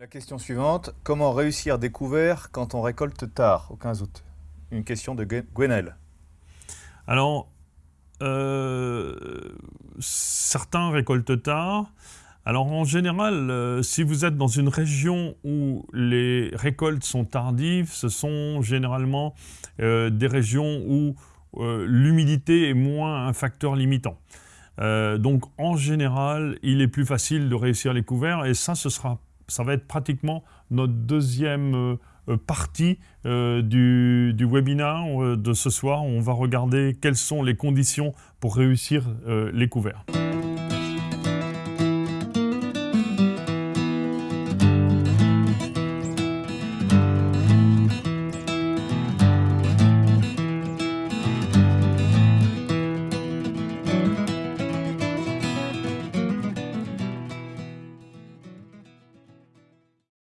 La question suivante, comment réussir des couverts quand on récolte tard, au 15 août? Une question de Gwenel. Alors, euh, certains récoltent tard. Alors en général, euh, si vous êtes dans une région où les récoltes sont tardives, ce sont généralement euh, des régions où l'humidité est moins un facteur limitant. donc en général, il est plus facile de réussir les couverts et ça, ce sera ça va être pratiquement notre deuxième euh, euh, partie euh, du, du, webinaire de ce soir. On va regarder quelles sont les conditions pour réussir les couverts.